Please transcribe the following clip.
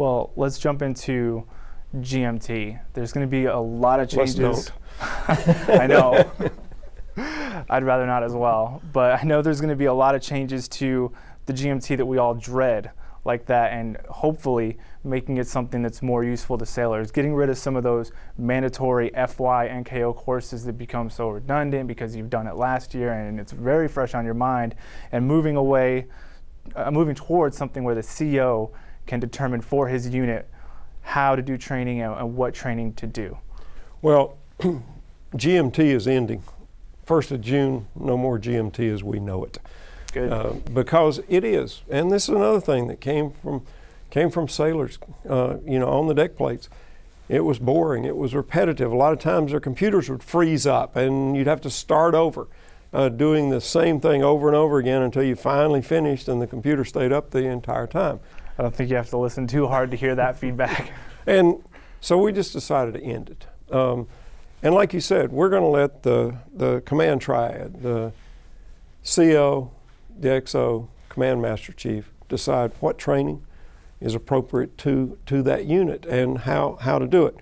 Well, let's jump into GMT. There's going to be a lot of changes. I know. I'd rather not as well. But I know there's going to be a lot of changes to the GMT that we all dread like that and hopefully making it something that's more useful to sailors. Getting rid of some of those mandatory FY NKO courses that become so redundant because you've done it last year and it's very fresh on your mind and moving away, uh, moving towards something where the CO can determine for his unit how to do training and, and what training to do. Well, GMT is ending. First of June, no more GMT as we know it. Good. Uh, because it is, and this is another thing that came from came from sailors, uh, you know, on the deck plates. It was boring. It was repetitive. A lot of times their computers would freeze up, and you'd have to start over, uh, doing the same thing over and over again until you finally finished, and the computer stayed up the entire time. I don't think you have to listen too hard to hear that feedback. And so we just decided to end it. Um, and like you said, we're going to let the, the command triad, the CO, the XO, command master chief, decide what training is appropriate to, to that unit and how, how to do it.